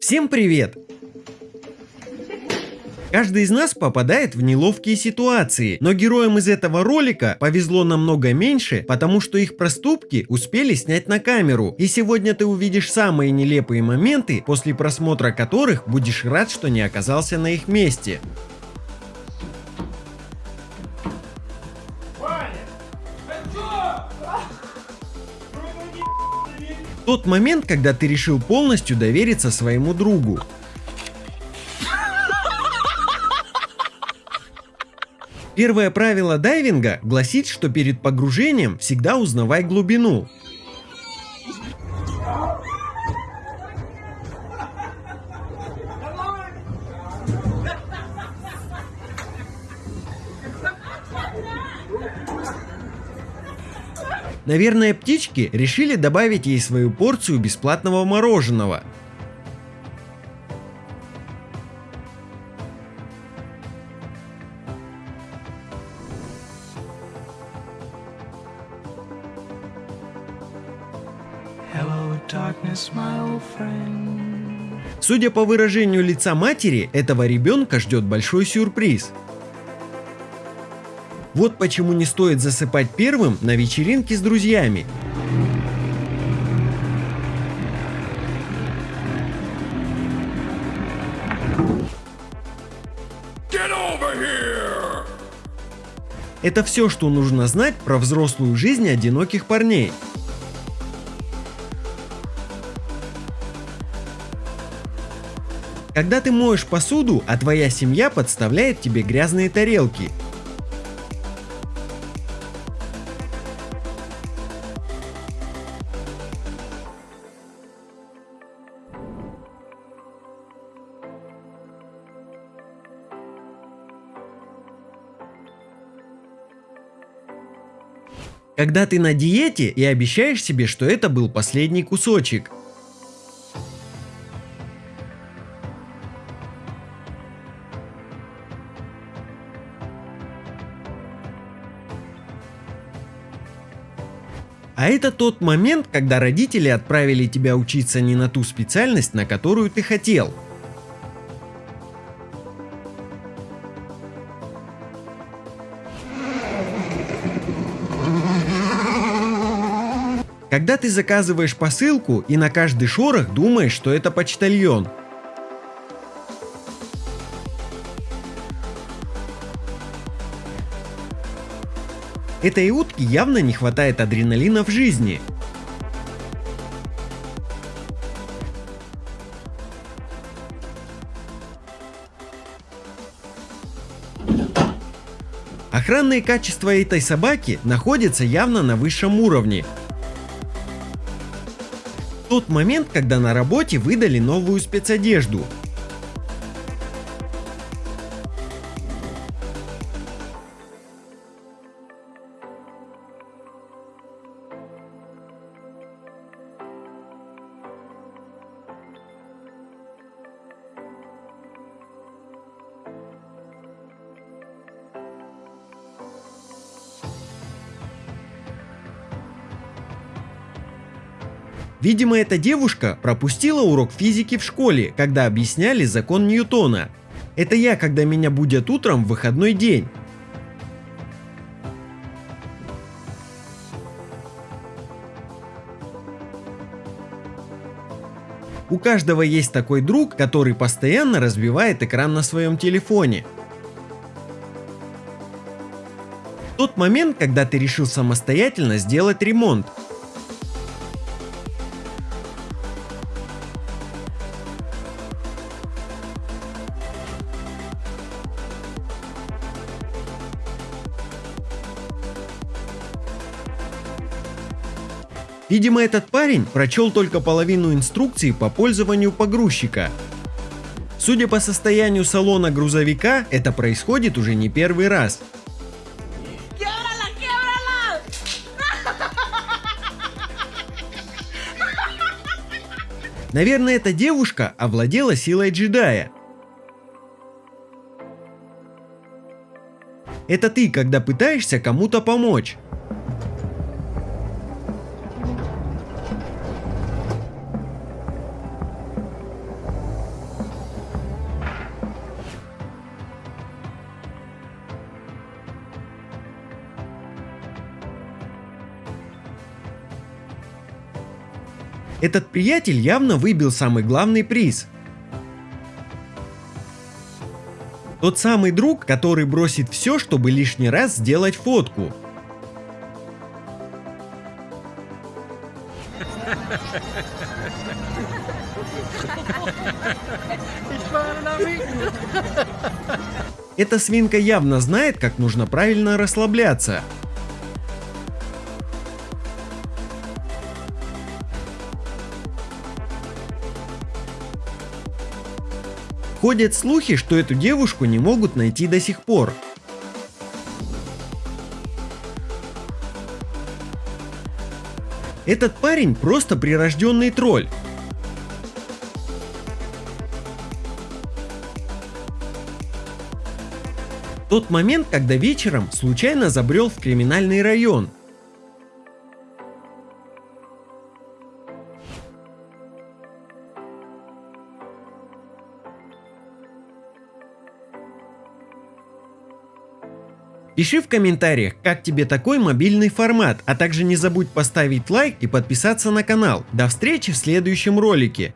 Всем привет! Каждый из нас попадает в неловкие ситуации, но героям из этого ролика повезло намного меньше, потому что их проступки успели снять на камеру. И сегодня ты увидишь самые нелепые моменты, после просмотра которых будешь рад, что не оказался на их месте. Тот момент, когда ты решил полностью довериться своему другу. Первое правило дайвинга гласит, что перед погружением всегда узнавай глубину. Наверное, птички решили добавить ей свою порцию бесплатного мороженого. Судя по выражению лица матери, этого ребенка ждет большой сюрприз. Вот почему не стоит засыпать первым на вечеринке с друзьями. Это все, что нужно знать про взрослую жизнь одиноких парней. Когда ты моешь посуду, а твоя семья подставляет тебе грязные тарелки – Когда ты на диете и обещаешь себе, что это был последний кусочек. А это тот момент, когда родители отправили тебя учиться не на ту специальность, на которую ты хотел – Когда ты заказываешь посылку и на каждый шорох думаешь, что это почтальон. Этой утке явно не хватает адреналина в жизни. Охранные качества этой собаки находятся явно на высшем уровне, тот момент, когда на работе выдали новую спецодежду. Видимо, эта девушка пропустила урок физики в школе, когда объясняли закон Ньютона. Это я, когда меня будят утром в выходной день. У каждого есть такой друг, который постоянно разбивает экран на своем телефоне. Тот момент, когда ты решил самостоятельно сделать ремонт, Видимо, этот парень прочел только половину инструкции по пользованию погрузчика. Судя по состоянию салона грузовика, это происходит уже не первый раз. Наверное, эта девушка овладела силой джедая. Это ты, когда пытаешься кому-то помочь. Этот приятель явно выбил самый главный приз. Тот самый друг, который бросит все, чтобы лишний раз сделать фотку. Эта свинка явно знает, как нужно правильно расслабляться. Ходят слухи, что эту девушку не могут найти до сих пор. Этот парень просто прирожденный тролль. Тот момент, когда вечером случайно забрел в криминальный район, Пиши в комментариях, как тебе такой мобильный формат, а также не забудь поставить лайк и подписаться на канал. До встречи в следующем ролике.